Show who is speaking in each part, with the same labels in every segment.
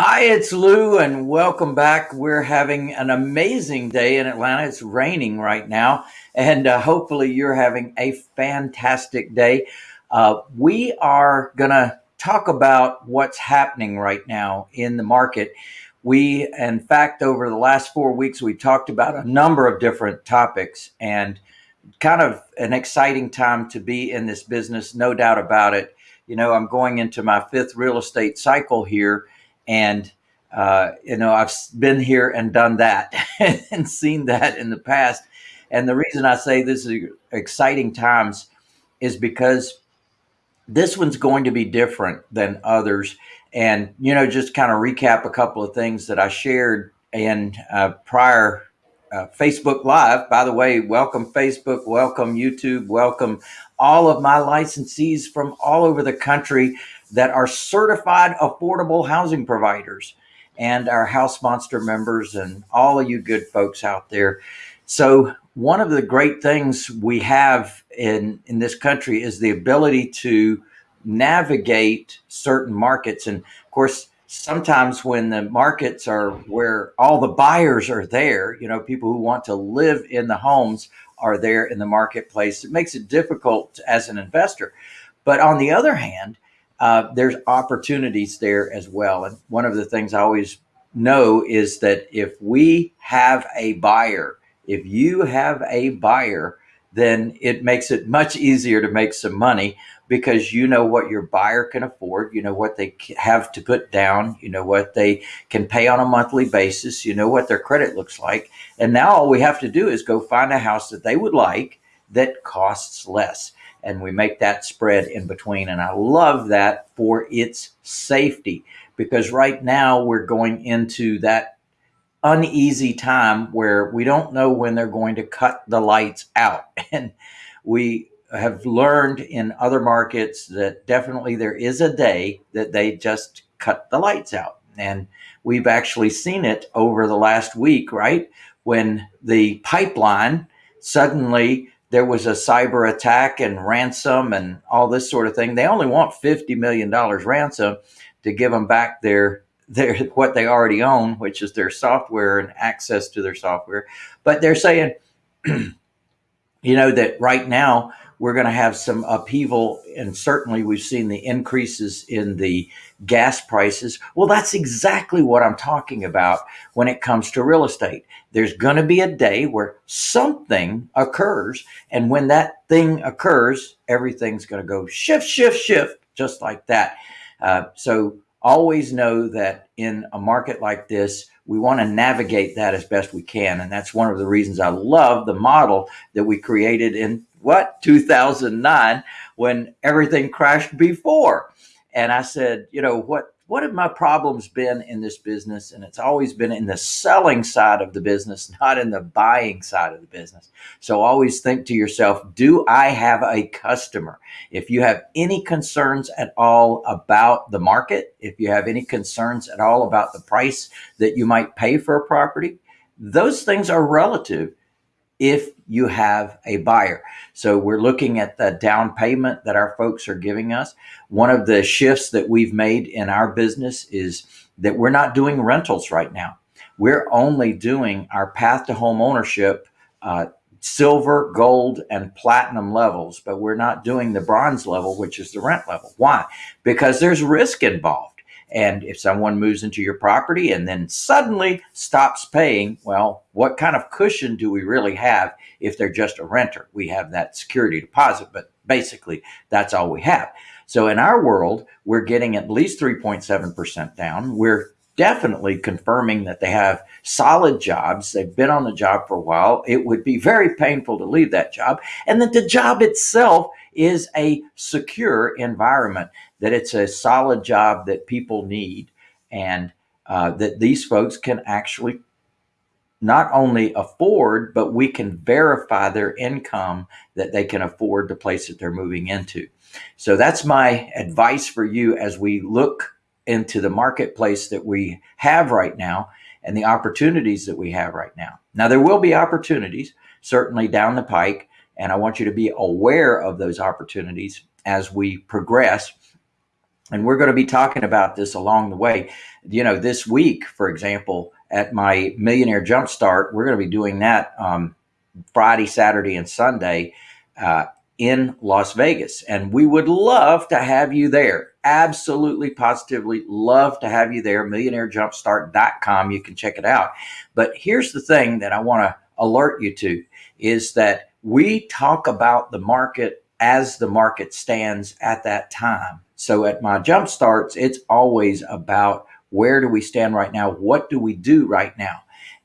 Speaker 1: Hi, it's Lou, and welcome back. We're having an amazing day in Atlanta. It's raining right now, and uh, hopefully, you're having a fantastic day. Uh, we are going to talk about what's happening right now in the market. We, in fact, over the last four weeks, we talked about a number of different topics and kind of an exciting time to be in this business, no doubt about it. You know, I'm going into my fifth real estate cycle here and, uh, you know, I've been here and done that and seen that in the past. And the reason I say this is exciting times is because this one's going to be different than others. And, you know, just kind of recap a couple of things that I shared in uh, prior uh, Facebook Live. By the way, welcome Facebook, welcome YouTube, welcome all of my licensees from all over the country that are certified affordable housing providers and our house monster members and all of you good folks out there. So one of the great things we have in, in this country is the ability to navigate certain markets. And of course, sometimes when the markets are where all the buyers are there, you know, people who want to live in the homes are there in the marketplace, it makes it difficult as an investor. But on the other hand, uh, there's opportunities there as well. And one of the things I always know is that if we have a buyer, if you have a buyer, then it makes it much easier to make some money because you know what your buyer can afford, you know what they have to put down, you know what they can pay on a monthly basis, you know what their credit looks like. And now all we have to do is go find a house that they would like that costs less and we make that spread in between. And I love that for its safety because right now we're going into that uneasy time where we don't know when they're going to cut the lights out. And we have learned in other markets that definitely there is a day that they just cut the lights out. And we've actually seen it over the last week, right? When the pipeline suddenly there was a cyber attack and ransom and all this sort of thing. They only want $50 million ransom to give them back their their what they already own, which is their software and access to their software. But they're saying, you know, that right now we're going to have some upheaval. And certainly we've seen the increases in the gas prices. Well, that's exactly what I'm talking about when it comes to real estate. There's going to be a day where something occurs. And when that thing occurs, everything's going to go shift, shift, shift, just like that. Uh, so always know that in a market like this, we want to navigate that as best we can. And that's one of the reasons I love the model that we created in what 2009 when everything crashed before and i said you know what what have my problems been in this business? And it's always been in the selling side of the business not in the buying side of the business. So always think to yourself do i have a customer? If you have any concerns at all about the market if you have any concerns at all about the price that you might pay for a property those things are relative if you have a buyer. So we're looking at the down payment that our folks are giving us. One of the shifts that we've made in our business is that we're not doing rentals right now. We're only doing our path to home ownership, uh, silver, gold, and platinum levels, but we're not doing the bronze level, which is the rent level. Why? Because there's risk involved. And if someone moves into your property and then suddenly stops paying, well, what kind of cushion do we really have if they're just a renter? We have that security deposit, but basically that's all we have. So in our world, we're getting at least 3.7% down. We're definitely confirming that they have solid jobs. They've been on the job for a while. It would be very painful to leave that job. And that the job itself is a secure environment, that it's a solid job that people need, and uh, that these folks can actually not only afford, but we can verify their income that they can afford the place that they're moving into. So that's my advice for you as we look into the marketplace that we have right now and the opportunities that we have right now. Now, there will be opportunities certainly down the pike, and I want you to be aware of those opportunities as we progress. And we're going to be talking about this along the way. You know, this week, for example, at my Millionaire Jumpstart, we're going to be doing that um, Friday, Saturday, and Sunday uh, in Las Vegas. And we would love to have you there. Absolutely, positively love to have you there. MillionaireJumpstart.com. You can check it out. But here's the thing that I want to alert you to is that we talk about the market as the market stands at that time. So at my jump starts, it's always about where do we stand right now? What do we do right now?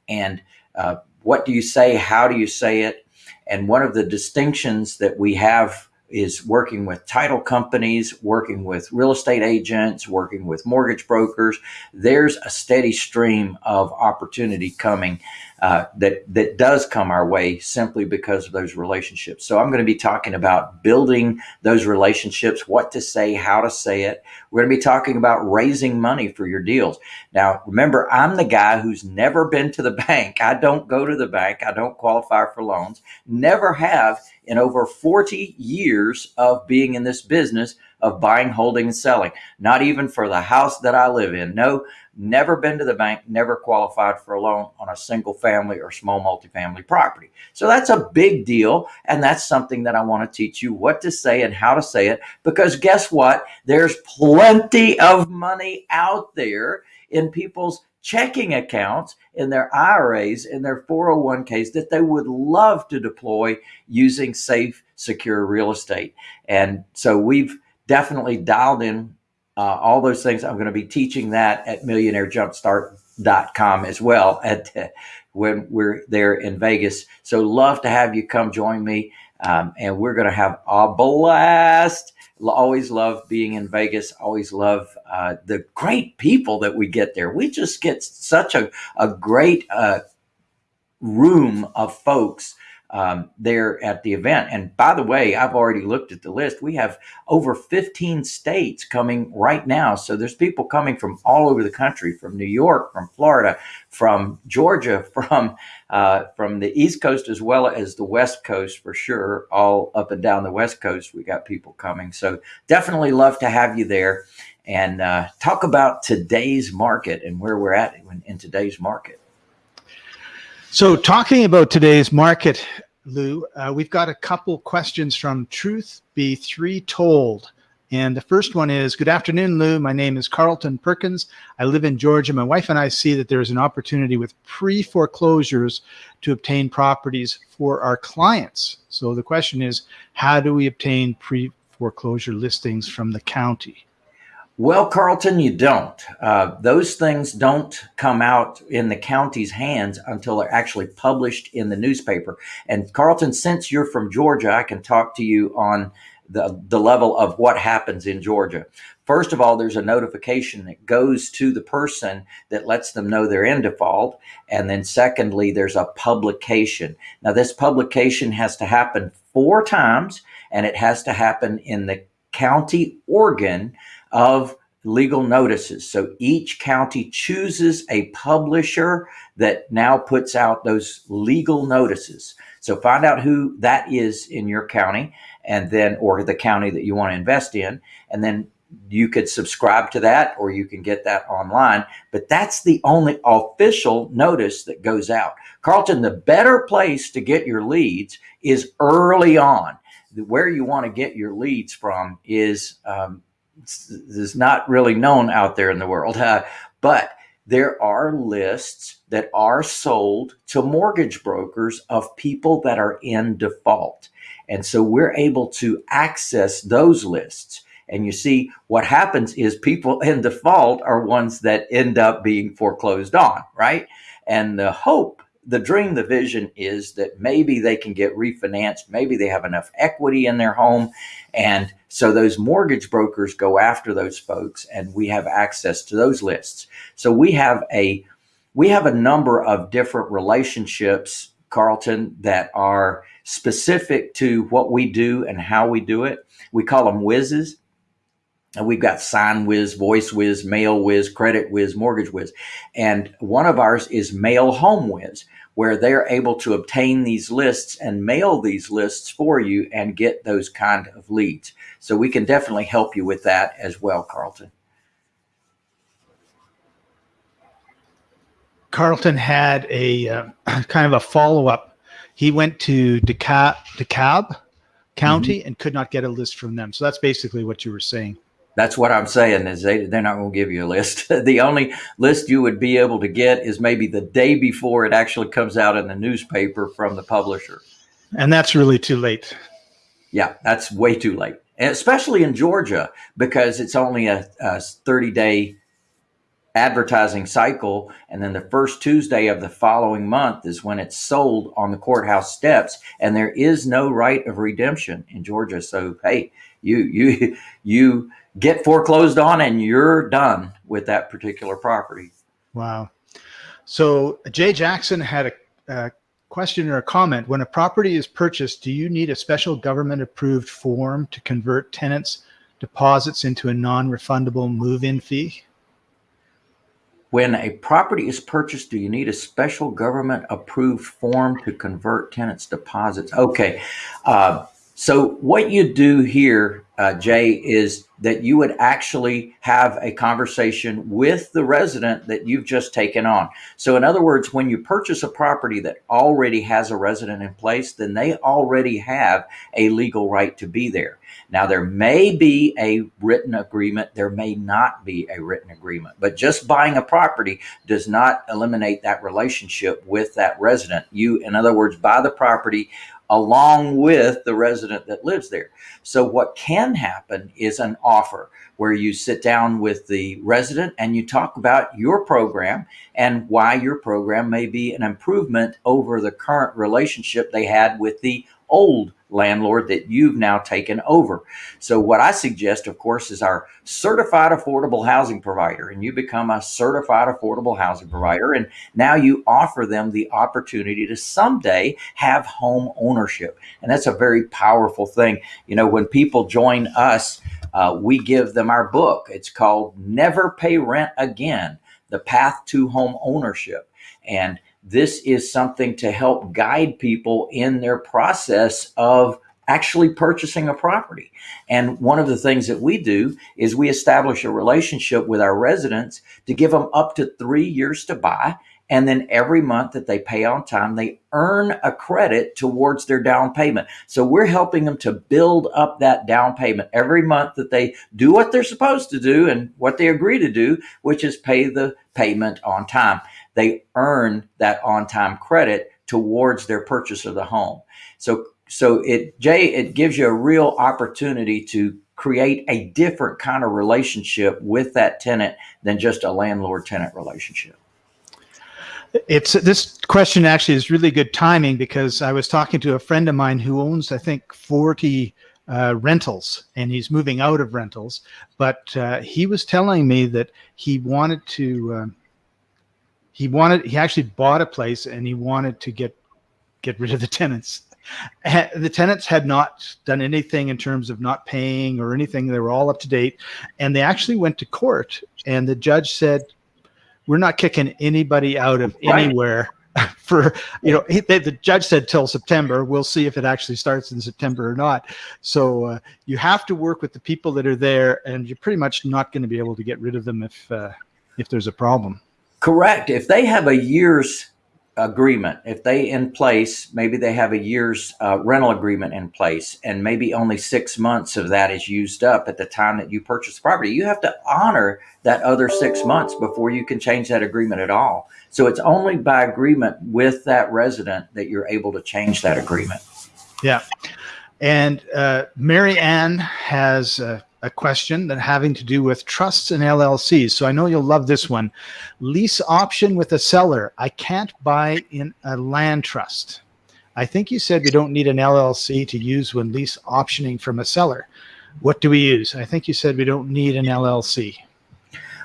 Speaker 1: And uh, what do you say? How do you say it? And one of the distinctions that we have is working with title companies, working with real estate agents, working with mortgage brokers. There's a steady stream of opportunity coming uh, that that does come our way simply because of those relationships. So I'm going to be talking about building those relationships, what to say, how to say it. We're going to be talking about raising money for your deals. Now, remember, I'm the guy who's never been to the bank. I don't go to the bank. I don't qualify for loans. Never have in over 40 years of being in this business of buying, holding, and selling. Not even for the house that I live in. No, never been to the bank, never qualified for a loan on a single family or small multifamily property. So that's a big deal. And that's something that I want to teach you what to say and how to say it. Because guess what? There's plenty of money out there in people's checking accounts in their IRAs in their 401ks that they would love to deploy using safe, secure real estate. And so we've definitely dialed in uh, all those things. I'm going to be teaching that at millionairejumpstart.com as well at when we're there in Vegas. So love to have you come join me. Um, and we're going to have a blast. Always love being in Vegas. Always love uh, the great people that we get there. We just get such a, a great uh, room of folks um, there at the event. And by the way, I've already looked at the list. We have over 15 states coming right now. So there's people coming from all over the country, from New York, from Florida, from Georgia, from uh, from the East Coast as well as the West Coast for sure. All up and down the West Coast, we got people coming. So definitely love to have you there and uh, talk about today's market and where we're at in, in today's market.
Speaker 2: So, talking about today's market, Lou, uh, we've got a couple questions from Truth Be Three Told. And the first one is Good afternoon, Lou. My name is Carlton Perkins. I live in Georgia. My wife and I see that there's an opportunity with pre foreclosures to obtain properties for our clients. So the question is How do we obtain pre foreclosure listings from the county?
Speaker 1: Well, Carlton, you don't. Uh, those things don't come out in the county's hands until they're actually published in the newspaper. And Carlton, since you're from Georgia, I can talk to you on the, the level of what happens in Georgia. First of all, there's a notification that goes to the person that lets them know they're in default. And then secondly, there's a publication. Now, this publication has to happen four times and it has to happen in the county organ of legal notices. So each county chooses a publisher that now puts out those legal notices. So find out who that is in your county and then, or the county that you want to invest in. And then you could subscribe to that or you can get that online. But that's the only official notice that goes out. Carlton, the better place to get your leads is early on. Where you want to get your leads from is um, is not really known out there in the world. Uh, but there are lists that are sold to mortgage brokers of people that are in default. And so we're able to access those lists. And you see, what happens is people in default are ones that end up being foreclosed on, right? And the hope the dream, the vision is that maybe they can get refinanced. Maybe they have enough equity in their home. And so those mortgage brokers go after those folks and we have access to those lists. So we have a, we have a number of different relationships, Carlton, that are specific to what we do and how we do it. We call them whizzes. And we've got Sign Wiz, Voice Wiz, Mail Wiz, Credit Wiz, Mortgage Wiz. And one of ours is Mail Home Wiz. Where they're able to obtain these lists and mail these lists for you and get those kind of leads. So we can definitely help you with that as well, Carlton.
Speaker 2: Carlton had a uh, kind of a follow up. He went to DeKalb, DeKalb County mm-hmm. and could not get a list from them. So that's basically what you were saying.
Speaker 1: That's what I'm saying is they they're not going to give you a list. the only list you would be able to get is maybe the day before it actually comes out in the newspaper from the publisher.
Speaker 2: And that's really too late.
Speaker 1: Yeah, that's way too late, and especially in Georgia because it's only a, a 30 day advertising cycle. And then the first Tuesday of the following month is when it's sold on the courthouse steps. And there is no right of redemption in Georgia. So, hey, you, you, you get foreclosed on and you're done with that particular property.
Speaker 2: Wow. So Jay Jackson had a, a question or a comment. When a property is purchased, do you need a special government approved form to convert tenants deposits into a non-refundable move-in fee?
Speaker 1: When a property is purchased, do you need a special government approved form to convert tenants' deposits? Okay. Uh, so, what you do here, uh, Jay, is that you would actually have a conversation with the resident that you've just taken on. So, in other words, when you purchase a property that already has a resident in place, then they already have a legal right to be there. Now, there may be a written agreement, there may not be a written agreement, but just buying a property does not eliminate that relationship with that resident. You, in other words, buy the property along with the resident that lives there. So, what can happen is an offer where you sit down with the resident and you talk about your program and why your program may be an improvement over the current relationship they had with the old landlord that you've now taken over. So what I suggest, of course, is our certified affordable housing provider, and you become a certified affordable housing provider, and now you offer them the opportunity to someday have home ownership, and that's a very powerful thing. You know, when people join us, uh, we give them our book. It's called "Never Pay Rent Again: The Path to Home Ownership," and this is something to help guide people in their process of actually purchasing a property. And one of the things that we do is we establish a relationship with our residents to give them up to three years to buy. And then every month that they pay on time, they earn a credit towards their down payment. So we're helping them to build up that down payment every month that they do what they're supposed to do and what they agree to do, which is pay the payment on time they earn that on time credit towards their purchase of the home. So, so it, Jay, it gives you a real opportunity to create a different kind of relationship with that tenant than just a landlord tenant relationship.
Speaker 2: It's this question actually is really good timing because I was talking to a friend of mine who owns, I think, 40 uh, rentals and he's moving out of rentals. But uh, he was telling me that he wanted to, um, he wanted he actually bought a place and he wanted to get get rid of the tenants. The tenants had not done anything in terms of not paying or anything. They were all up to date. And they actually went to court and the judge said we're not kicking anybody out of anywhere for you know he, they, the judge said till september. We'll see if it actually starts in september or not. So uh, you have to work with the people that are there and you're pretty much not going to be able to get rid of them if uh, if there's a problem
Speaker 1: Correct. If they have a year's agreement, if they in place, maybe they have a year's uh, rental agreement in place, and maybe only six months of that is used up at the time that you purchase the property, you have to honor that other six months before you can change that agreement at all. So it's only by agreement with that resident that you're able to change that agreement.
Speaker 2: Yeah. And uh, Marianne has. Uh, a question that having to do with trusts and LLCs. So I know you'll love this one. Lease option with a seller. I can't buy in a land trust. I think you said we don't need an LLC to use when lease optioning from a seller. What do we use? I think you said we don't need an LLC.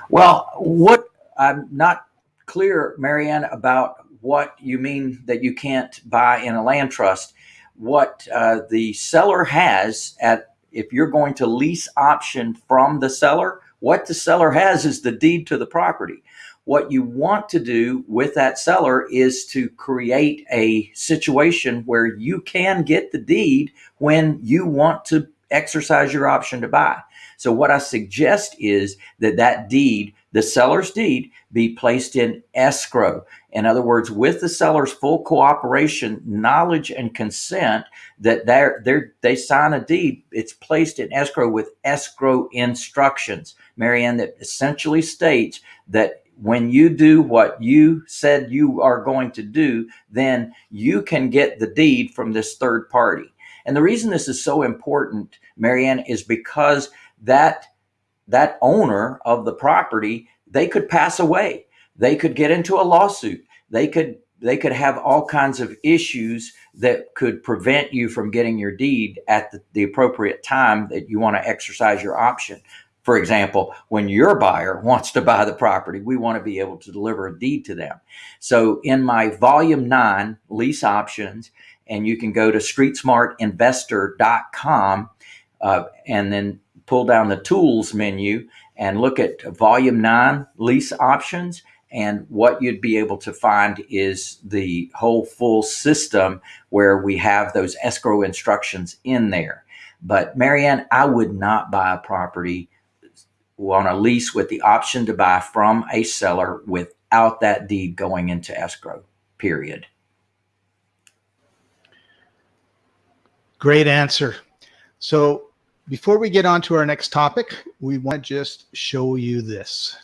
Speaker 1: Well, what I'm not clear, Marianne, about what you mean that you can't buy in a land trust. What uh, the seller has at if you're going to lease option from the seller, what the seller has is the deed to the property. what you want to do with that seller is to create a situation where you can get the deed when you want to exercise your option to buy. So what I suggest is that that deed, the seller's deed, be placed in escrow. In other words, with the seller's full cooperation, knowledge, and consent, that they're, they're, they sign a deed, it's placed in escrow with escrow instructions, Marianne, that essentially states that when you do what you said you are going to do, then you can get the deed from this third party. And the reason this is so important, Marianne, is because that that owner of the property, they could pass away. They could get into a lawsuit. They could they could have all kinds of issues that could prevent you from getting your deed at the, the appropriate time that you want to exercise your option. For example, when your buyer wants to buy the property, we want to be able to deliver a deed to them. So in my volume nine lease options, and you can go to streetsmartinvestor.com uh, and then pull down the tools menu and look at volume nine lease options. And what you'd be able to find is the whole full system where we have those escrow instructions in there. But Marianne, I would not buy a property on a lease with the option to buy from a seller without that deed going into escrow, period.
Speaker 2: Great answer. So before we get on to our next topic, we want to just show you this.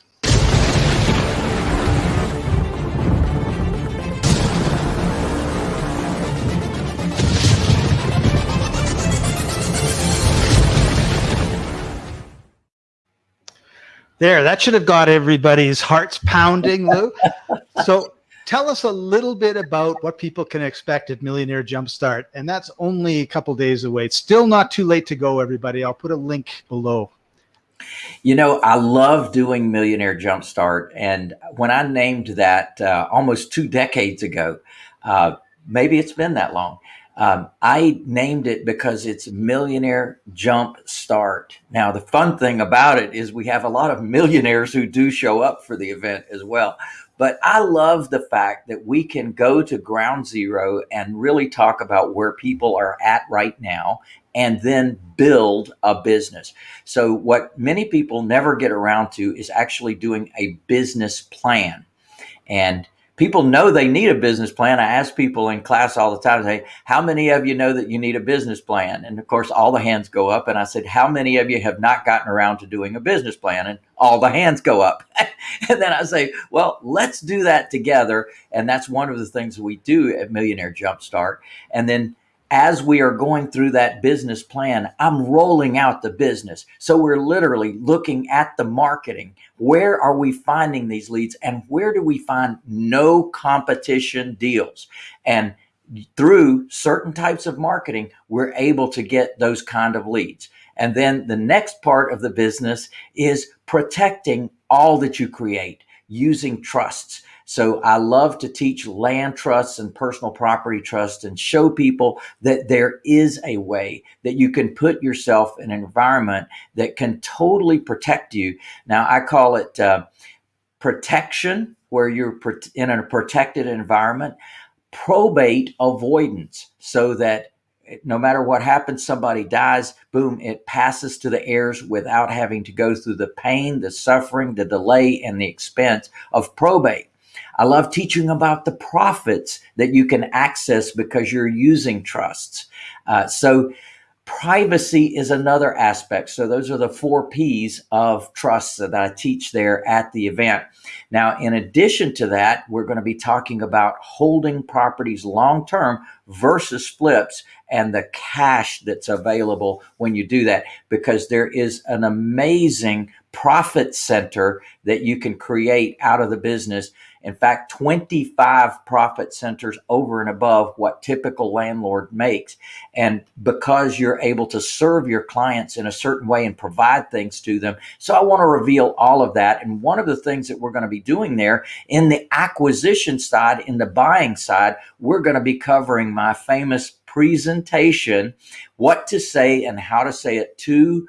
Speaker 2: There, that should have got everybody's hearts pounding, Lou. so tell us a little bit about what people can expect at Millionaire Jumpstart. And that's only a couple days away. It's still not too late to go, everybody. I'll put a link below.
Speaker 1: You know, I love doing Millionaire Jumpstart. And when I named that uh, almost two decades ago, uh, maybe it's been that long. Um, I named it because it's Millionaire Jump Start. Now, the fun thing about it is we have a lot of millionaires who do show up for the event as well. But I love the fact that we can go to ground zero and really talk about where people are at right now and then build a business. So, what many people never get around to is actually doing a business plan. And people know they need a business plan. I ask people in class all the time, say, how many of you know that you need a business plan? And of course, all the hands go up. And I said, how many of you have not gotten around to doing a business plan? And all the hands go up. and then I say, well, let's do that together. And that's one of the things we do at Millionaire Jumpstart. And then as we are going through that business plan, I'm rolling out the business. So we're literally looking at the marketing. Where are we finding these leads and where do we find no competition deals? And through certain types of marketing, we're able to get those kind of leads. And then the next part of the business is protecting all that you create using trusts. So I love to teach land trusts and personal property trusts and show people that there is a way that you can put yourself in an environment that can totally protect you. Now I call it uh, protection where you're in a protected environment, probate avoidance so that no matter what happens, somebody dies, boom, it passes to the heirs without having to go through the pain, the suffering, the delay, and the expense of probate. I love teaching about the profits that you can access because you're using trusts. Uh, so privacy is another aspect. So those are the four P's of trusts that I teach there at the event. Now, in addition to that, we're going to be talking about holding properties long term versus flips and the cash that's available when you do that, because there is an amazing profit center that you can create out of the business in fact, 25 profit centers over and above what typical landlord makes. And because you're able to serve your clients in a certain way and provide things to them. So I want to reveal all of that. And one of the things that we're going to be doing there in the acquisition side, in the buying side, we're going to be covering my famous presentation, what to say and how to say it to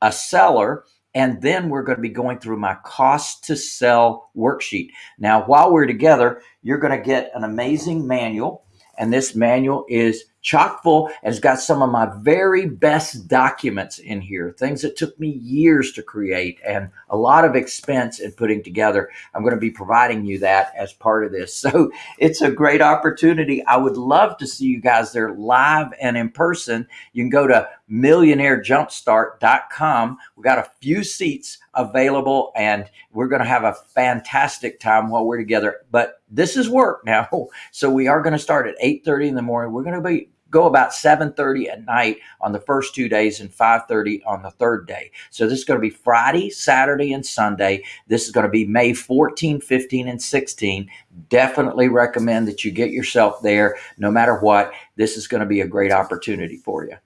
Speaker 1: a seller And then we're going to be going through my cost to sell worksheet. Now, while we're together, you're going to get an amazing manual. And this manual is chock full and it's got some of my very best documents in here, things that took me years to create and a lot of expense in putting together. I'm going to be providing you that as part of this. So it's a great opportunity. I would love to see you guys there live and in person. You can go to millionairejumpstart.com. We've got a few seats available and we're going to have a fantastic time while we're together. But this is work now. So we are going to start at 8:30 in the morning. We're going to be go about 7.30 at night on the first two days and 5.30 on the third day so this is going to be friday saturday and sunday this is going to be may 14 15 and 16 definitely recommend that you get yourself there no matter what this is going to be a great opportunity for you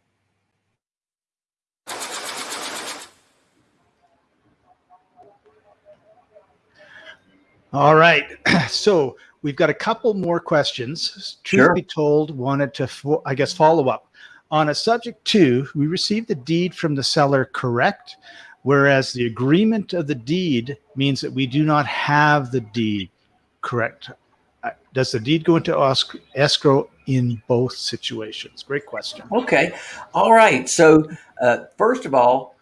Speaker 2: all right so We've got a couple more questions. Truth
Speaker 1: Sure.
Speaker 2: be told, wanted to, I guess, follow up. On a subject to, we received the deed from the seller correct, whereas the agreement of the deed means that we do not have the deed correct. Uh, Does the deed go into escrow in both situations? Great question.
Speaker 1: Okay. All right. So, uh, first of all,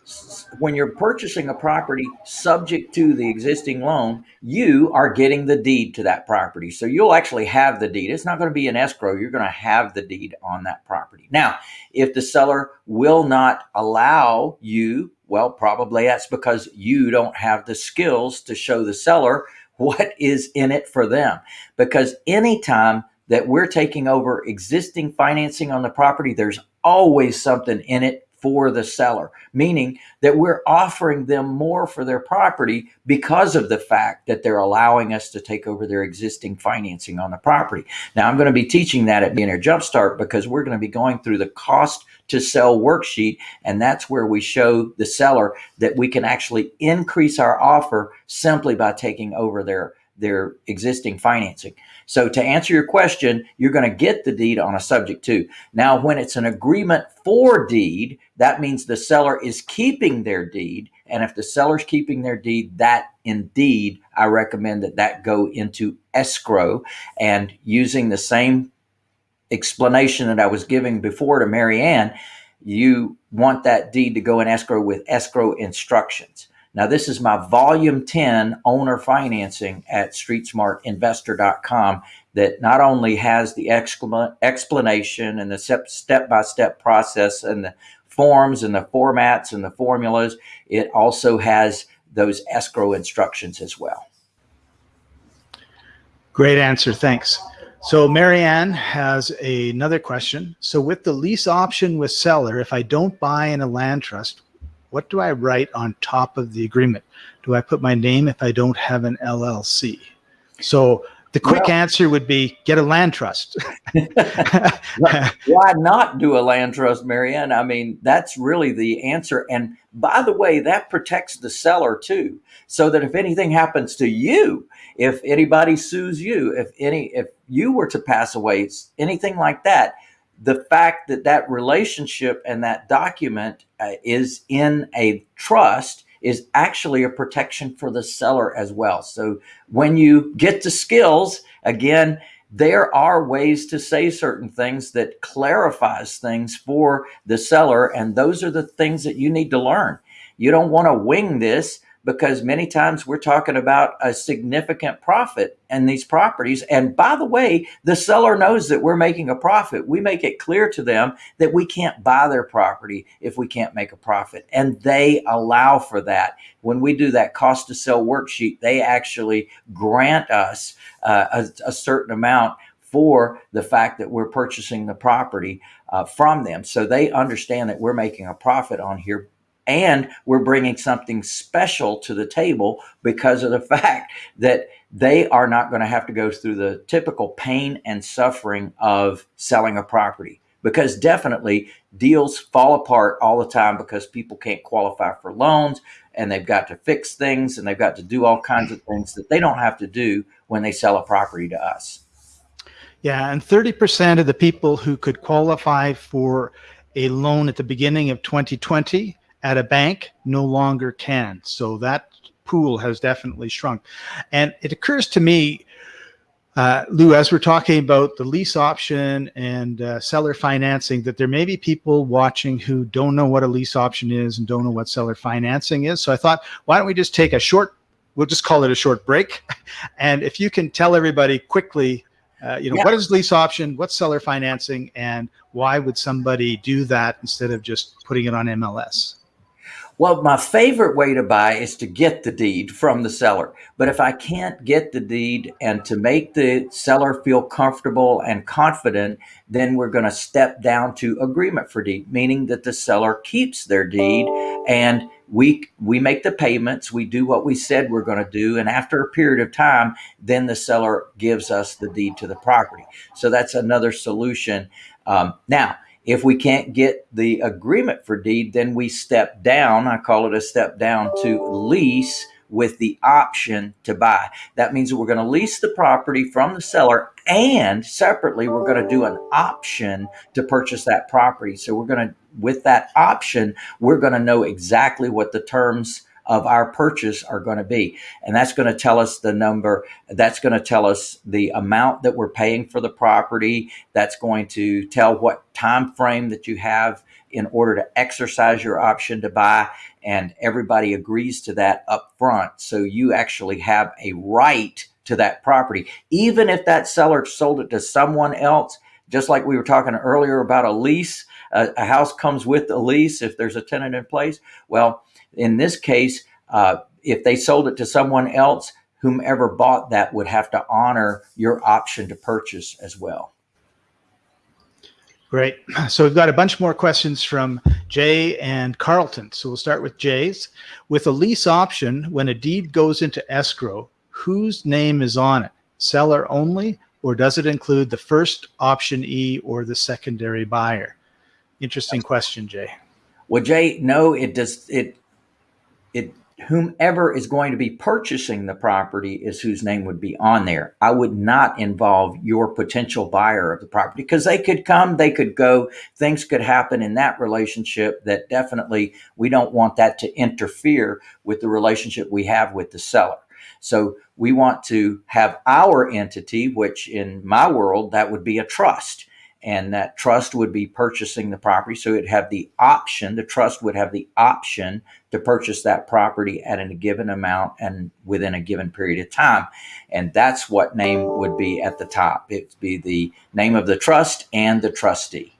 Speaker 1: when you're purchasing a property subject to the existing loan, you are getting the deed to that property. So, you'll actually have the deed. It's not going to be an escrow. You're going to have the deed on that property. Now, if the seller will not allow you, well, probably that's because you don't have the skills to show the seller what is in it for them. Because anytime that we're taking over existing financing on the property, there's always something in it for the seller, meaning that we're offering them more for their property because of the fact that they're allowing us to take over their existing financing on the property. Now, I'm going to be teaching that at Millionaire Jumpstart because we're going to be going through the cost to sell worksheet, and that's where we show the seller that we can actually increase our offer simply by taking over their their existing financing. So to answer your question, you're going to get the deed on a subject to. Now, when it's an agreement for deed, that means the seller is keeping their deed. And if the seller's keeping their deed, that indeed, I recommend that that go into escrow and using the same explanation that I was giving before to Marianne, you want that deed to go in escrow with escrow instructions. Now, this is my volume 10 owner financing at streetsmartinvestor.com that not only has the explanation and the step by step process and the forms and the formats and the formulas, it also has those escrow instructions as well.
Speaker 2: Great answer. Thanks. So Marianne has another question. So with the lease option with seller, if I don't buy in a land trust, what do I write on top of the agreement? Do I put my name if I don't have an LLC? So the quick
Speaker 1: Well-
Speaker 2: answer would be get a land trust.
Speaker 1: Why not do a land trust, Marianne? I mean, that's really the answer. And by the way, that protects the seller too, so that if anything happens to you, if anybody sues you, if any, if you were to pass away, anything like that, the fact that that relationship and that document uh, is in a trust is actually a protection for the seller as well. So when you get the skills, again, there are ways to say certain things that clarifies things for the seller and those are the things that you need to learn you don't want to wing this because many times we're talking about a significant profit in these properties. And by the way the seller knows that we're making a profit. We make it clear to them that we can't buy their property if we can't make a profit. And they allow for that. When we do that cost to sell worksheet they actually grant us uh, a, a certain amount for the fact that we're purchasing the property uh, from them. So they understand that we're making a profit on here and we're bringing something special to the table because of the fact that they are not going to have to go through the typical pain and suffering of selling a property. Because definitely deals fall apart all the time because people can't qualify for loans and they've got to fix things and they've got to do all kinds of things that they don't have to do when they sell a property to us.
Speaker 2: Yeah, and 30% of the people who could qualify for a loan at the beginning of 2020 at a bank no longer can. So that pool has definitely shrunk. And it occurs to me, uh, Lou, as we're talking about the lease option and uh, seller financing, that there may be people watching who don't know what a lease option is and don't know what seller financing is. So I thought, why don't we just take a short, we'll just call it a short break. And if you can tell everybody quickly, uh, you know, yeah. what is lease option, what's seller financing, and why would somebody do that instead of just putting it on MLS?
Speaker 1: Well, my favorite way to buy is to get the deed from the seller. But if I can't get the deed and to make the seller feel comfortable and confident, then we're going to step down to agreement for deed, meaning that the seller keeps their deed and we we make the payments, we do what we said we're going to do, and after a period of time, then the seller gives us the deed to the property. So that's another solution. Um, now, if we can't get the agreement for deed, then we step down. I call it a step down to lease with the option to buy. That means that we're going to lease the property from the seller and separately we're going to do an option to purchase that property. So we're going to, with that option, we're going to know exactly what the terms of our purchase are going to be. And that's going to tell us the number. That's going to tell us the amount that we're paying for the property. That's going to tell what time frame that you have in order to exercise your option to buy. And everybody agrees to that up front. So you actually have a right to that property. Even if that seller sold it to someone else, just like we were talking earlier about a lease, a, a house comes with a lease if there's a tenant in place. Well, in this case, uh, if they sold it to someone else, whomever bought that would have to honor your option to purchase as well.
Speaker 2: Great. So we've got a bunch more questions from Jay and Carlton. So we'll start with Jay's. With a lease option, when a deed goes into escrow, whose name is on it? Seller only, or does it include the first option E or the secondary buyer? Interesting question, Jay.
Speaker 1: Well, Jay, no, it does. It it whomever is going to be purchasing the property is whose name would be on there. I would not involve your potential buyer of the property because they could come, they could go, things could happen in that relationship that definitely we don't want that to interfere with the relationship we have with the seller. So we want to have our entity, which in my world, that would be a trust and that trust would be purchasing the property. So it'd have the option, the trust would have the option to purchase that property at a given amount and within a given period of time. And that's what name would be at the top. It'd be the name of the trust and the trustee.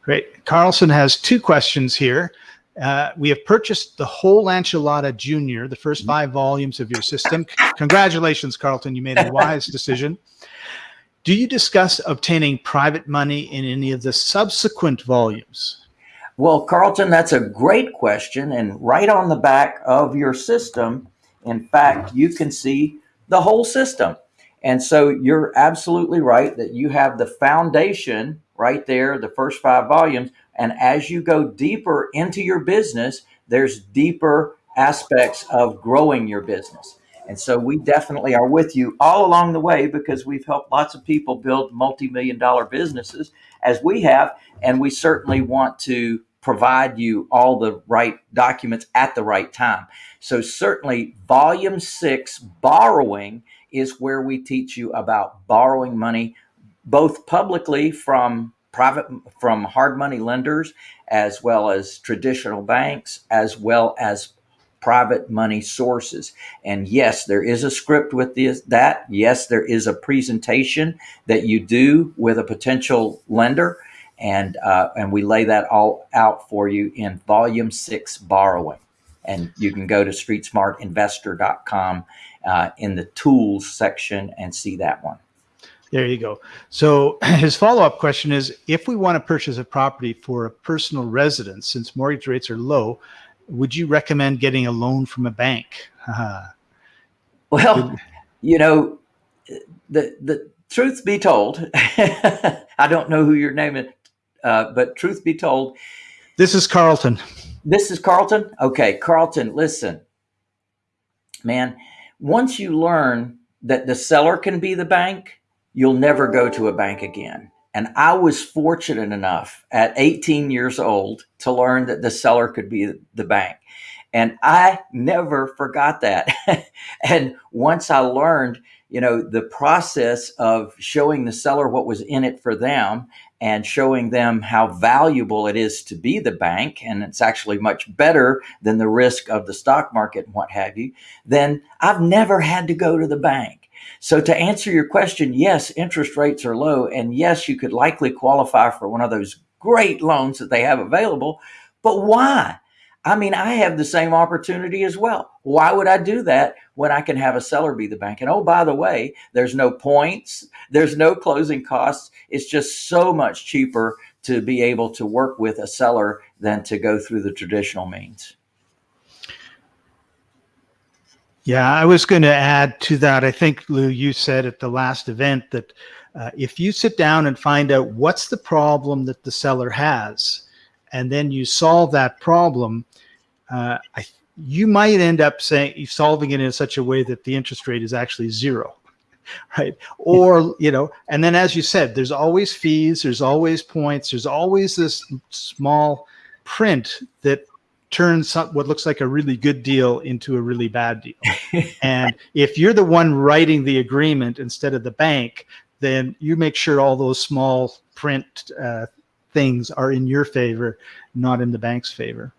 Speaker 2: Great. Carlson has two questions here. Uh, we have purchased the whole enchilada junior, the first five volumes of your system. Congratulations, Carlton. You made a wise decision. Do you discuss obtaining private money in any of the subsequent volumes?
Speaker 1: Well, Carlton, that's a great question. And right on the back of your system, in fact, you can see the whole system. And so you're absolutely right that you have the foundation right there, the first five volumes. And as you go deeper into your business, there's deeper aspects of growing your business. And so we definitely are with you all along the way because we've helped lots of people build multi-million dollar businesses as we have. And we certainly want to provide you all the right documents at the right time. So certainly volume six, borrowing, is where we teach you about borrowing money, both publicly from private, from hard money lenders, as well as traditional banks, as well as private money sources. And yes, there is a script with this, that. Yes, there is a presentation that you do with a potential lender. And, uh, and we lay that all out for you in volume six borrowing. And you can go to streetsmartinvestor.com uh, in the tools section and see that one.
Speaker 2: There you go. So his follow-up question is, if we want to purchase a property for a personal residence, since mortgage rates are low, would you recommend getting a loan from a bank?
Speaker 1: well, you know, the the truth be told, I don't know who your name is, uh, but truth be told,
Speaker 2: this is Carlton.
Speaker 1: This is Carlton. Okay, Carlton, listen, man. Once you learn that the seller can be the bank, you'll never go to a bank again And I was fortunate enough at 18 years old to learn that the seller could be the bank. And I never forgot that. and once I learned, you know, the process of showing the seller what was in it for them and showing them how valuable it is to be the bank, and it's actually much better than the risk of the stock market and what have you, then I've never had to go to the bank. So to answer your question, yes, interest rates are low. And yes, you could likely qualify for one of those great loans that they have available. But why? I mean, I have the same opportunity as well. Why would I do that when I can have a seller be the bank? And oh, by the way, there's no points, there's no closing costs. It's just so much cheaper to be able to work with a seller than to go through the traditional means.
Speaker 2: Yeah, I was going to add to that. I think, Lou, you said at the last event that uh, if you sit down and find out what's the problem that the seller has, and then you solve that problem, uh, I, you might end up saying solving it in such a way that the interest rate is actually zero right or you know and then as you said there's always fees there's always points there's always this small print that turns what looks like a really good deal into a really bad deal. and if you're the one writing the agreement instead of the bank, then you make sure all those small print uh, things are in your favor, not in the bank's favor.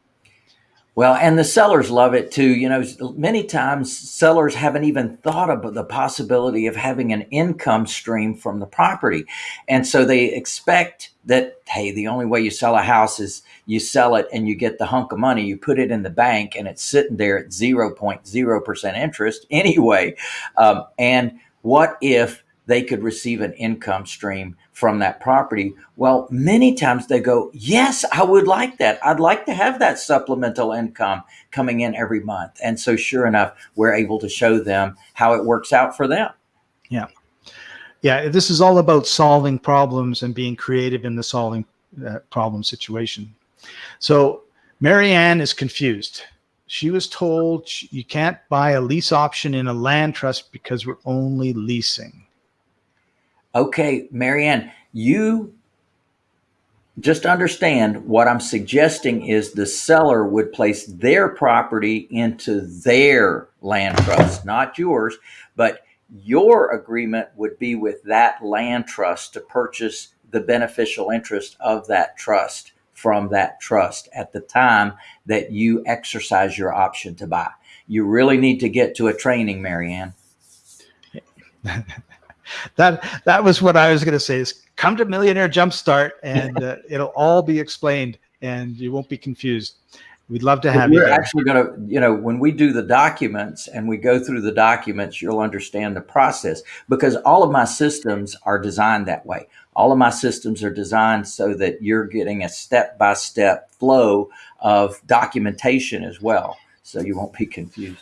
Speaker 1: Well, and the sellers love it too. You know, many times sellers haven't even thought of the possibility of having an income stream from the property. And so they expect that, hey, the only way you sell a house is you sell it and you get the hunk of money, you put it in the bank and it's sitting there at 0.0% interest anyway. Um, and what if they could receive an income stream from that property. Well, many times they go, Yes, I would like that. I'd like to have that supplemental income coming in every month. And so, sure enough, we're able to show them how it works out for them.
Speaker 2: Yeah. Yeah. This is all about solving problems and being creative in the solving uh, problem situation. So, Marianne is confused. She was told you can't buy a lease option in a land trust because we're only leasing
Speaker 1: okay, Marianne, you just understand what I'm suggesting is the seller would place their property into their land trust, not yours, but your agreement would be with that land trust to purchase the beneficial interest of that trust from that trust at the time that you exercise your option to buy. You really need to get to a training, Marianne.
Speaker 2: that that was what I was going to say. Is come to Millionaire Jumpstart, and uh, it'll all be explained, and you won't be confused. We'd love to have
Speaker 1: We're
Speaker 2: you.
Speaker 1: We're actually going to, you know, when we do the documents and we go through the documents, you'll understand the process because all of my systems are designed that way. All of my systems are designed so that you're getting a step by step flow of documentation as well. So you won't be confused.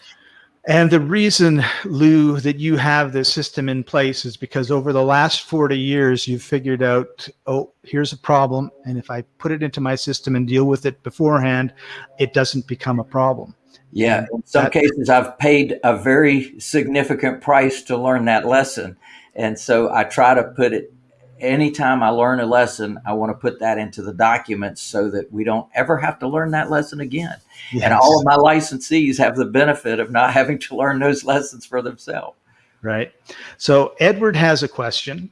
Speaker 2: And the reason, Lou, that you have this system in place is because over the last 40 years, you've figured out, oh, here's a problem. And if I put it into my system and deal with it beforehand, it doesn't become a problem.
Speaker 1: Yeah. In some that, cases, I've paid a very significant price to learn that lesson. And so I try to put it anytime I learn a lesson, I want to put that into the documents so that we don't ever have to learn that lesson again. Yes. And all of my licensees have the benefit of not having to learn those lessons for themselves.
Speaker 2: Right. So Edward has a question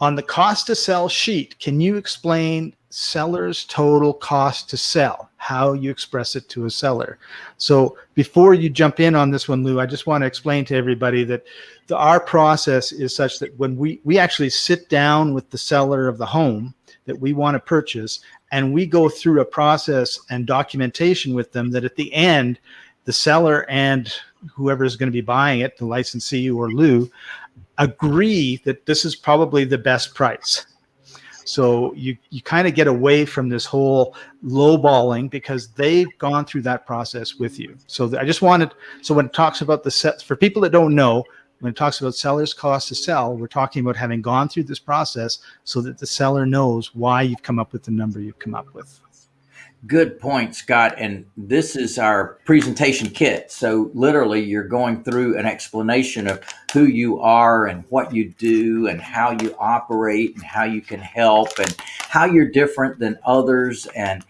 Speaker 2: on the cost to sell sheet. Can you explain seller's total cost to sell, how you express it to a seller. So before you jump in on this one, Lou, I just want to explain to everybody that the, our process is such that when we, we actually sit down with the seller of the home that we want to purchase, and we go through a process and documentation with them that at the end, the seller and whoever is going to be buying it, the licensee or Lou, agree that this is probably the best price so you you kind of get away from this whole lowballing because they've gone through that process with you. So I just wanted so when it talks about the sets for people that don't know, when it talks about seller's cost to sell, we're talking about having gone through this process so that the seller knows why you've come up with the number you've come up with.
Speaker 1: Good point, Scott. And this is our presentation kit. So, literally, you're going through an explanation of who you are and what you do and how you operate and how you can help and how you're different than others. And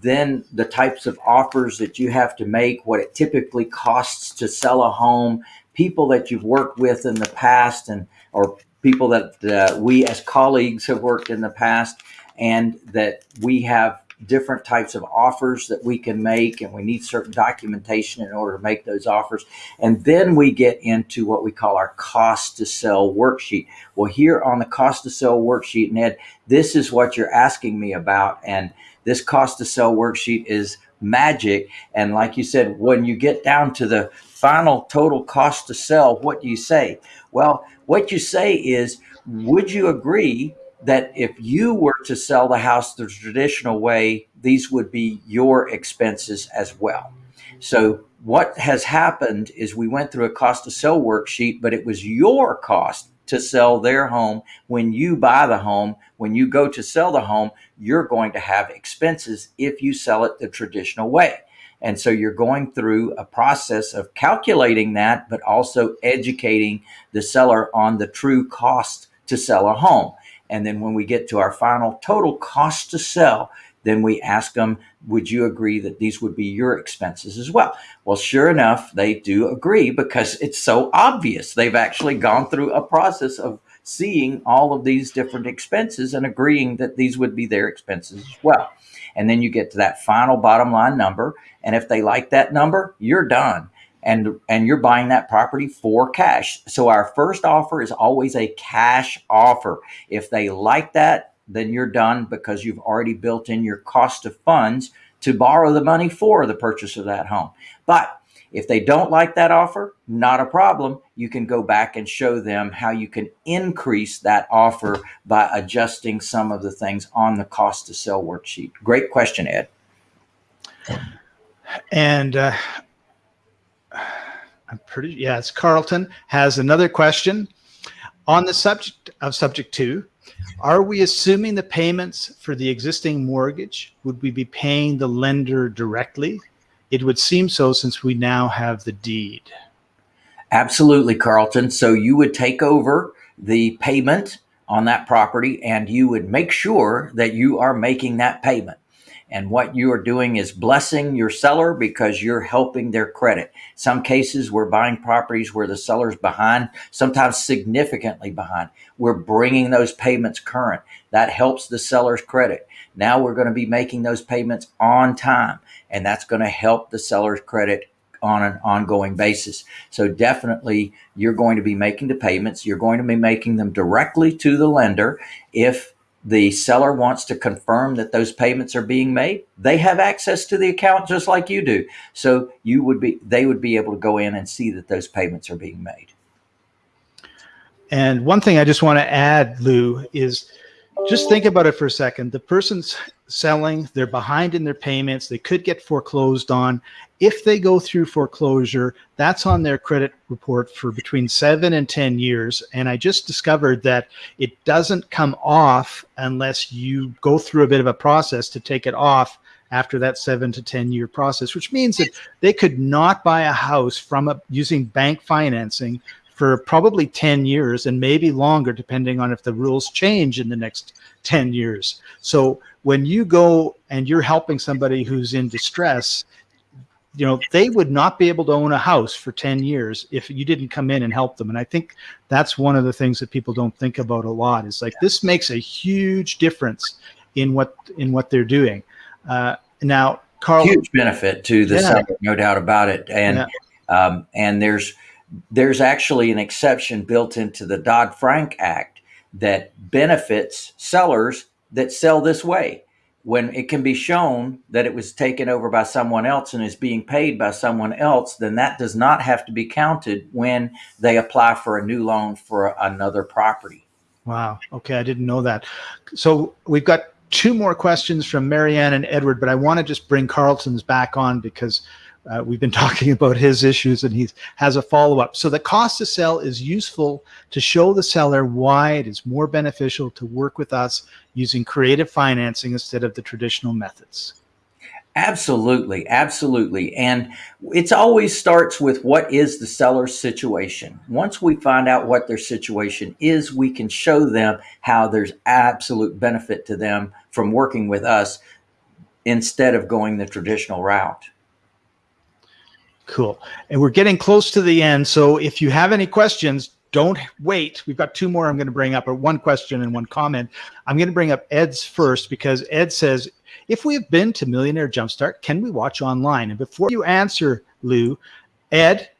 Speaker 1: then the types of offers that you have to make, what it typically costs to sell a home, people that you've worked with in the past, and or people that uh, we as colleagues have worked in the past, and that we have different types of offers that we can make and we need certain documentation in order to make those offers. And then we get into what we call our cost to sell worksheet. Well here on the cost to sell worksheet ned this is what you're asking me about and this cost to sell worksheet is magic. And like you said when you get down to the final total cost to sell what do you say? Well what you say is would you agree that if you were to sell the house the traditional way, these would be your expenses as well. So what has happened is we went through a cost to sell worksheet, but it was your cost to sell their home. When you buy the home, when you go to sell the home, you're going to have expenses if you sell it the traditional way. And so you're going through a process of calculating that, but also educating the seller on the true cost to sell a home. And then when we get to our final total cost to sell, then we ask them, would you agree that these would be your expenses as well? Well, sure enough, they do agree because it's so obvious. They've actually gone through a process of seeing all of these different expenses and agreeing that these would be their expenses as well. And then you get to that final bottom line number. And if they like that number, you're done and and you're buying that property for cash. So our first offer is always a cash offer. If they like that, then you're done because you've already built in your cost of funds to borrow the money for the purchase of that home. But if they don't like that offer, not a problem. You can go back and show them how you can increase that offer by adjusting some of the things on the cost to sell worksheet. Great question, Ed.
Speaker 2: And uh, I'm pretty, yes, Carlton has another question. On the subject of subject to, are we assuming the payments for the existing mortgage? Would we be paying the lender directly? It would seem so since we now have the deed.
Speaker 1: Absolutely, Carlton. So you would take over the payment on that property and you would make sure that you are making that payment. And what you are doing is blessing your seller because you're helping their credit. Some cases we're buying properties where the seller's behind, sometimes significantly behind. We're bringing those payments current. That helps the seller's credit. Now we're going to be making those payments on time and that's going to help the seller's credit on an ongoing basis. So definitely you're going to be making the payments. You're going to be making them directly to the lender. If the seller wants to confirm that those payments are being made they have access to the account just like you do. So you would be they would be able to go in and see that those payments are being made.
Speaker 2: And one thing i just want to add lou is just think about it for a second the person's selling they're behind in their payments they could get foreclosed on if they go through foreclosure, that's on their credit report for between seven and 10 years. And I just discovered that it doesn't come off unless you go through a bit of a process to take it off after that seven to 10 year process, which means that they could not buy a house from a, using bank financing for probably 10 years and maybe longer, depending on if the rules change in the next 10 years. So when you go and you're helping somebody who's in distress, you know they would not be able to own a house for 10 years if you didn't come in and help them and i think that's one of the things that people don't think about a lot is like this makes a huge difference in what in what they're doing uh, now carl
Speaker 1: huge benefit to the yeah. no doubt about it and yeah. um, and there's there's actually an exception built into the dodd-frank act that benefits sellers that sell this way when it can be shown that it was taken over by someone else and is being paid by someone else, then that does not have to be counted when they apply for a new loan for another property.
Speaker 2: Wow. Okay. I didn't know that. So we've got two more questions from Marianne and Edward, but I want to just bring Carlton's back on because uh, we've been talking about his issues and he has a follow-up. So the cost to sell is useful to show the seller why it is more beneficial to work with us using creative financing instead of the traditional methods.
Speaker 1: Absolutely, absolutely. And it's always starts with what is the seller's situation. Once we find out what their situation is, we can show them how there's absolute benefit to them from working with us instead of going the traditional route.
Speaker 2: Cool. And we're getting close to the end. So if you have any questions, don't wait. We've got two more I'm going to bring up, or one question and one comment. I'm going to bring up Ed's first because Ed says, if we have been to Millionaire Jumpstart, can we watch online? And before you answer, Lou, Ed,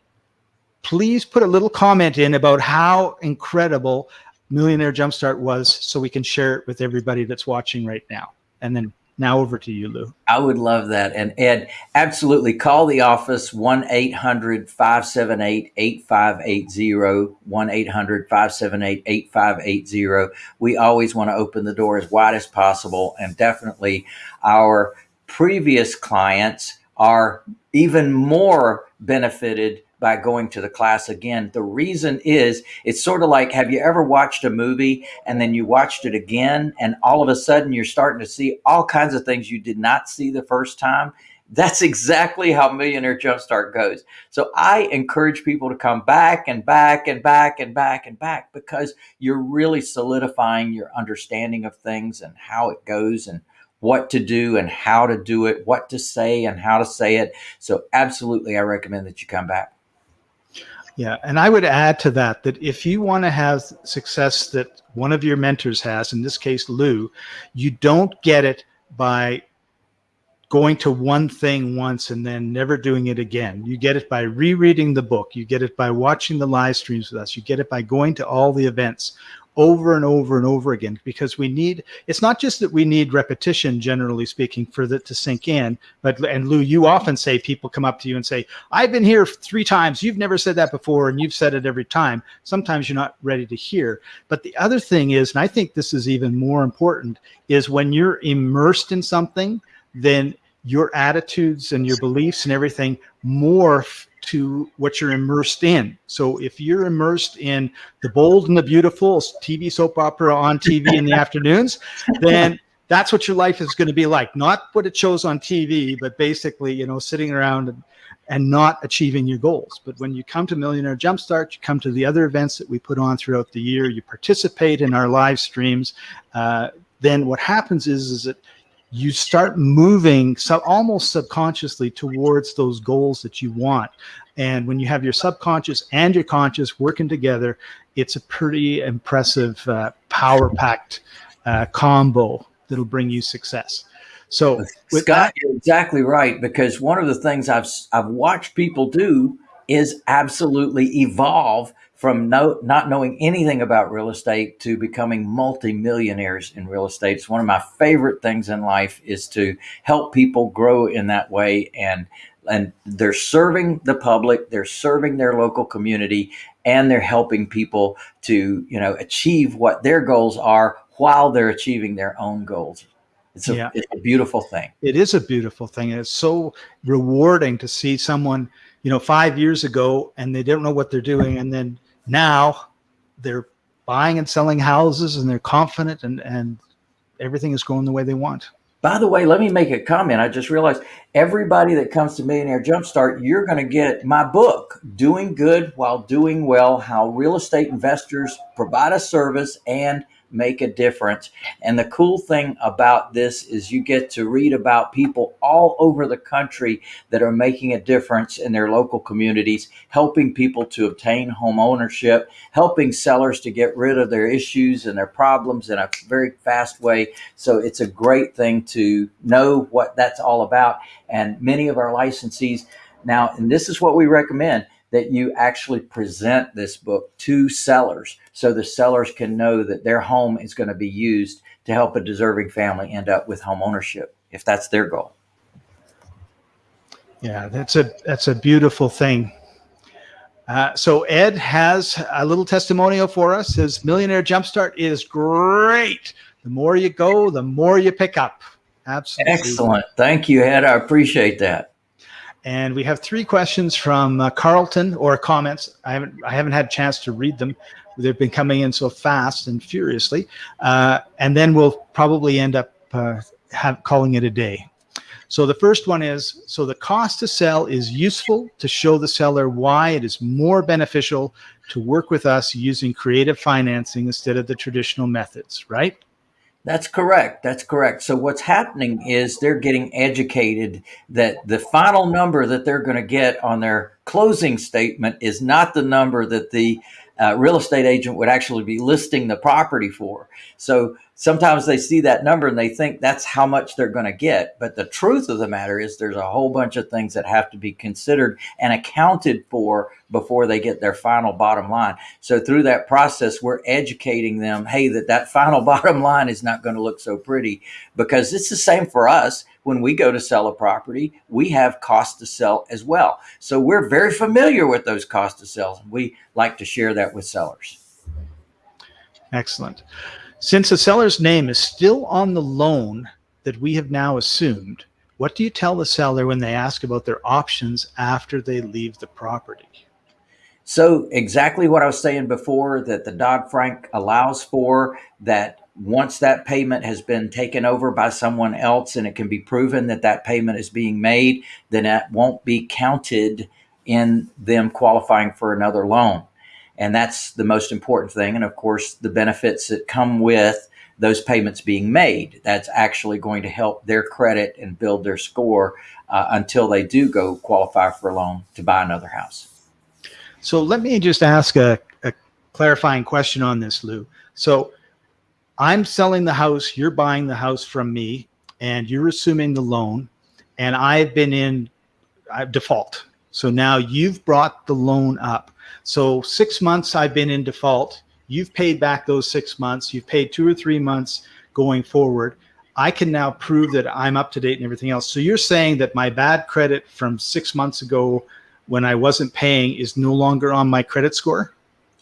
Speaker 2: please put a little comment in about how incredible Millionaire Jumpstart was so we can share it with everybody that's watching right now. And then now over to you, Lou.
Speaker 1: I would love that. And Ed, absolutely call the office 1 800 578 8580. 1 800 578 8580. We always want to open the door as wide as possible. And definitely our previous clients are even more benefited by going to the class again. The reason is it's sort of like have you ever watched a movie and then you watched it again and all of a sudden you're starting to see all kinds of things you did not see the first time? That's exactly how Millionaire Jumpstart goes. So I encourage people to come back and back and back and back and back because you're really solidifying your understanding of things and how it goes and what to do and how to do it, what to say and how to say it. So absolutely I recommend that you come back.
Speaker 2: Yeah, and I would add to that that if you want to have success that one of your mentors has, in this case Lou, you don't get it by going to one thing once and then never doing it again. You get it by rereading the book. You get it by watching the live streams with us. You get it by going to all the events over and over and over again because we need it's not just that we need repetition generally speaking for that to sink in but and lou you often say people come up to you and say i've been here three times you've never said that before and you've said it every time sometimes you're not ready to hear but the other thing is and i think this is even more important is when you're immersed in something then your attitudes and your beliefs and everything morph to what you're immersed in. So if you're immersed in the bold and the beautiful TV soap opera on TV in the afternoons, then that's what your life is going to be like. Not what it shows on TV, but basically, you know, sitting around and, and not achieving your goals. But when you come to Millionaire Jumpstart, you come to the other events that we put on throughout the year, you participate in our live streams, uh, then what happens is, is that you start moving so almost subconsciously towards those goals that you want. And when you have your subconscious and your conscious working together, it's a pretty impressive uh, power packed uh, combo that'll bring you success. So
Speaker 1: Scott, you're exactly right. Because one of the things I've, I've watched people do is absolutely evolve from no, not knowing anything about real estate to becoming multimillionaires in real estate. It's one of my favorite things in life is to help people grow in that way. And, and they're serving the public, they're serving their local community, and they're helping people to, you know, achieve what their goals are while they're achieving their own goals. It's a, yeah. it's a beautiful thing.
Speaker 2: It is a beautiful thing. And it's so rewarding to see someone, you know, five years ago and they don't know what they're doing. And then now they're buying and selling houses and they're confident and, and everything is going the way they want.
Speaker 1: By the way, let me make a comment. I just realized everybody that comes to Millionaire Jumpstart, you're going to get my book, Doing Good While Doing Well How Real Estate Investors Provide a Service and make a difference. And the cool thing about this is you get to read about people all over the country that are making a difference in their local communities, helping people to obtain home ownership, helping sellers to get rid of their issues and their problems in a very fast way. So it's a great thing to know what that's all about. And many of our licensees now, and this is what we recommend that you actually present this book to sellers so the sellers can know that their home is going to be used to help a deserving family end up with home ownership if that's their goal.
Speaker 2: Yeah, that's a that's a beautiful thing. Uh, so Ed has a little testimonial for us. His Millionaire Jumpstart is great. The more you go, the more you pick up. Absolutely.
Speaker 1: Excellent. Thank you, Ed. I appreciate that.
Speaker 2: And we have three questions from uh, Carlton or comments. I haven't I haven't had a chance to read them. They've been coming in so fast and furiously. Uh, and then we'll probably end up uh, have, calling it a day. So the first one is, so the cost to sell is useful to show the seller why it is more beneficial to work with us using creative financing instead of the traditional methods, right?
Speaker 1: That's correct. That's correct. So what's happening is they're getting educated that the final number that they're going to get on their closing statement is not the number that the uh, real estate agent would actually be listing the property for. So sometimes they see that number and they think that's how much they're going to get. But the truth of the matter is there's a whole bunch of things that have to be considered and accounted for before they get their final bottom line. So through that process, we're educating them, hey, that that final bottom line is not going to look so pretty because it's the same for us. When we go to sell a property, we have cost to sell as well. So we're very familiar with those cost to sell. We like to share that with sellers.
Speaker 2: Excellent. Since the seller's name is still on the loan that we have now assumed, what do you tell the seller when they ask about their options after they leave the property?
Speaker 1: So exactly what I was saying before that the Dodd-Frank allows for that once that payment has been taken over by someone else and it can be proven that that payment is being made, then that won't be counted in them qualifying for another loan. And that's the most important thing. And of course, the benefits that come with those payments being made. That's actually going to help their credit and build their score uh, until they do go qualify for a loan to buy another house.
Speaker 2: So let me just ask a, a clarifying question on this, Lou. So I'm selling the house, you're buying the house from me, and you're assuming the loan, and I've been in uh, default. So now you've brought the loan up. So six months I've been in default. You've paid back those six months. You've paid two or three months going forward. I can now prove that I'm up to date and everything else. So you're saying that my bad credit from six months ago when I wasn't paying is no longer on my credit score?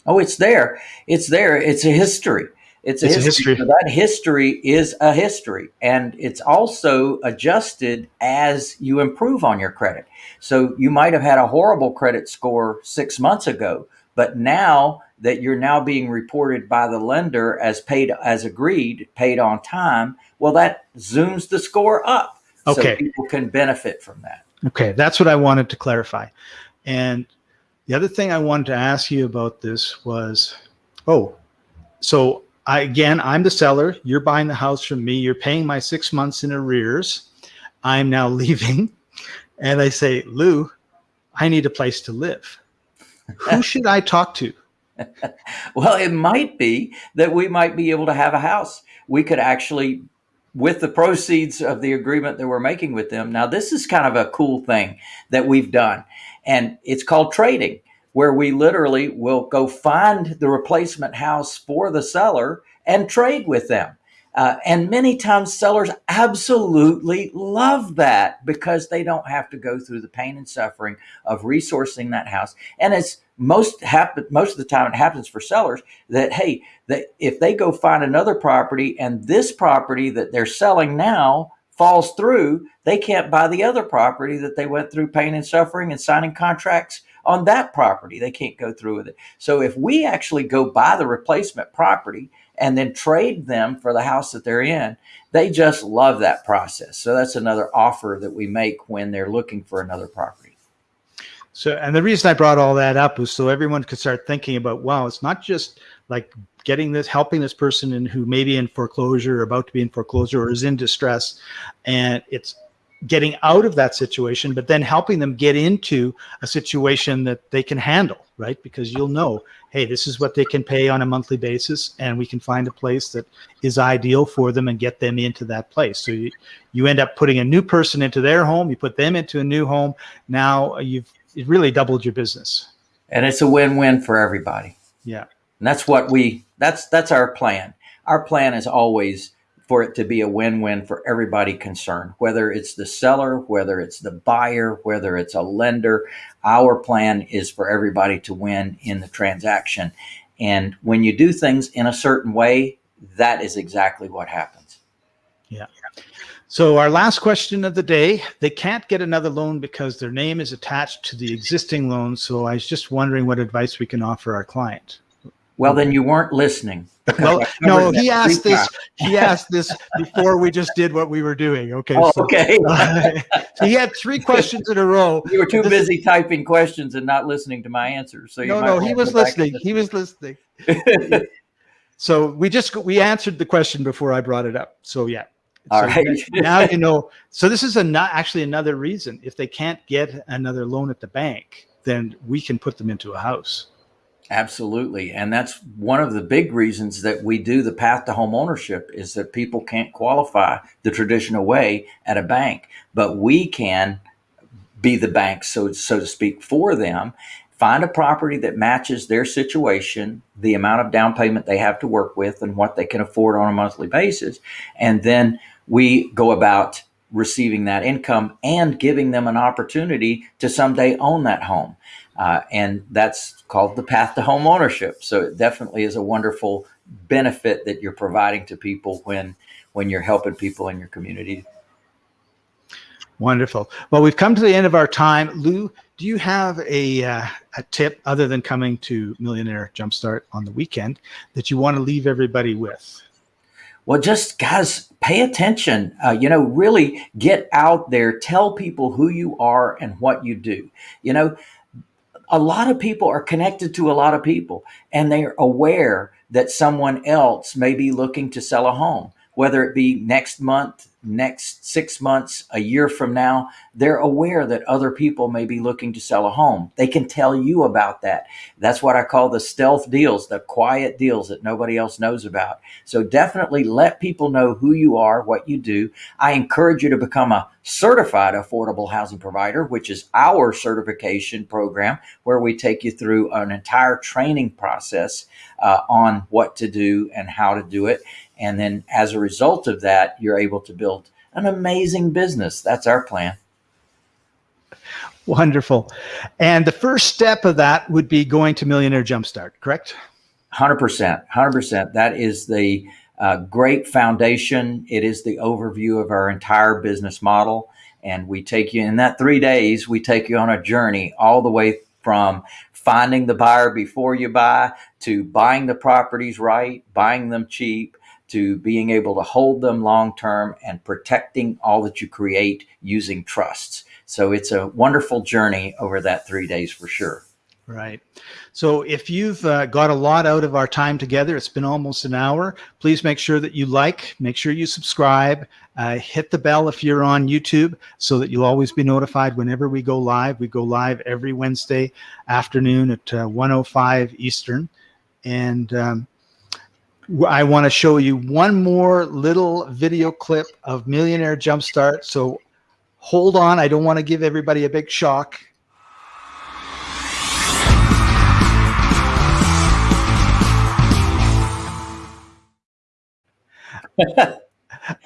Speaker 1: Oh, it's there. It's there. It's a history. It's a it's history. A history. So that history is a history, and it's also adjusted as you improve on your credit. So you might have had a horrible credit score six months ago, but now that you're now being reported by the lender as paid as agreed, paid on time, well, that zooms the score up. Okay. So people can benefit from that.
Speaker 2: Okay, that's what I wanted to clarify. And the other thing I wanted to ask you about this was, oh, so I, again, I'm the seller. You're buying the house from me. You're paying my six months in arrears. I'm now leaving. And I say, Lou, I need a place to live. Who should I talk to?
Speaker 1: well, it might be that we might be able to have a house. We could actually, with the proceeds of the agreement that we're making with them. Now, this is kind of a cool thing that we've done, and it's called trading where we literally will go find the replacement house for the seller and trade with them. Uh, and many times sellers absolutely love that because they don't have to go through the pain and suffering of resourcing that house. And it's most happen most of the time it happens for sellers that hey that if they go find another property and this property that they're selling now falls through, they can't buy the other property that they went through pain and suffering and signing contracts on that property. They can't go through with it. So if we actually go buy the replacement property and then trade them for the house that they're in, they just love that process. So that's another offer that we make when they're looking for another property.
Speaker 2: So, and the reason I brought all that up was so everyone could start thinking about, wow, it's not just like getting this, helping this person in who may be in foreclosure or about to be in foreclosure or is in distress. And it's getting out of that situation, but then helping them get into a situation that they can handle, right? Because you'll know, hey, this is what they can pay on a monthly basis, and we can find a place that is ideal for them and get them into that place. So you, you end up putting a new person into their home, you put them into a new home. Now uh, you've really doubled your business.
Speaker 1: And it's a win-win for everybody.
Speaker 2: Yeah.
Speaker 1: And that's what we that's that's our plan. Our plan is always for it to be a win-win for everybody concerned, whether it's the seller, whether it's the buyer, whether it's a lender. Our plan is for everybody to win in the transaction. And when you do things in a certain way, that is exactly what happens.
Speaker 2: Yeah. So our last question of the day, they can't get another loan because their name is attached to the existing loan. So I was just wondering what advice we can offer our client.
Speaker 1: Well, then you weren't listening.
Speaker 2: Well, no, he asked this. He asked this before we just did what we were doing. Okay.
Speaker 1: Oh,
Speaker 2: so,
Speaker 1: okay.
Speaker 2: so he had three questions in a row.
Speaker 1: you were too
Speaker 2: This-
Speaker 1: busy typing questions and not listening to my answers. So you
Speaker 2: No,
Speaker 1: might
Speaker 2: no,
Speaker 1: wanna
Speaker 2: he was listening. He was listening. So we just we answered the question before I brought it up. So yeah.
Speaker 1: All
Speaker 2: So
Speaker 1: right.
Speaker 2: now you know. So this is a not actually another reason. If they can't get another loan at the bank, then we can put them into a house.
Speaker 1: Absolutely. And that's one of the big reasons that we do the path to home ownership is that people can't qualify the traditional way at a bank, but we can be the bank, so, so to speak, for them. Find a property that matches their situation, the amount of down payment they have to work with, and what they can afford on a monthly basis. And then we go about receiving that income and giving them an opportunity to someday own that home. Uh, and that's called the path to home ownership. So it definitely is a wonderful benefit that you're providing to people when when you're helping people in your community.
Speaker 2: Wonderful. Well, we've come to the end of our time. Lou, do you have a, uh, a tip other than coming to Millionaire Jumpstart on the weekend that you want to leave everybody with?
Speaker 1: Well, just guys, pay attention. Uh, you know, really get out there, tell people who you are and what you do. You know, a lot of people are connected to a lot of people and they're aware that someone else may be looking to sell a home, whether it be next month, next six months, a year from now. They're aware that other people may be looking to sell a home. They can tell you about that. That's what I call the stealth deals, the quiet deals that nobody else knows about. So definitely let people know who you are, what you do. I encourage you to become a certified affordable housing provider, which is our certification program where we take you through an entire training process uh, on what to do and how to do it. And then as a result of that, you're able to build an amazing business. That's our plan.
Speaker 2: Wonderful. And the first step of that would be going to Millionaire Jumpstart, correct?
Speaker 1: 100%. 100%. That is the uh, great foundation. It is the overview of our entire business model. And we take you in that three days, we take you on a journey all the way from finding the buyer before you buy to buying the properties right, buying them cheap, to being able to hold them long term and protecting all that you create using trusts. So it's a wonderful journey over that three days for sure.
Speaker 2: Right. So if you've uh, got a lot out of our time together, it's been almost an hour. Please make sure that you like, make sure you subscribe, uh, hit the bell if you're on YouTube so that you'll always be notified whenever we go live. We go live every Wednesday afternoon at uh, 105 Eastern. And um, I want to show you one more little video clip of Millionaire Jumpstart. So hold on. I don't want to give everybody a big shock.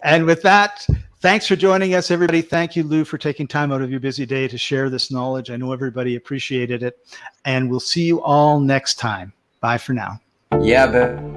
Speaker 2: and with that, thanks for joining us, everybody. Thank you, Lou, for taking time out of your busy day to share this knowledge. I know everybody appreciated it. And we'll see you all next time. Bye for now.
Speaker 1: Yeah, but